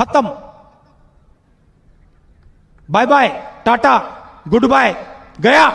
खत्म। Bye bye tata good bye गया।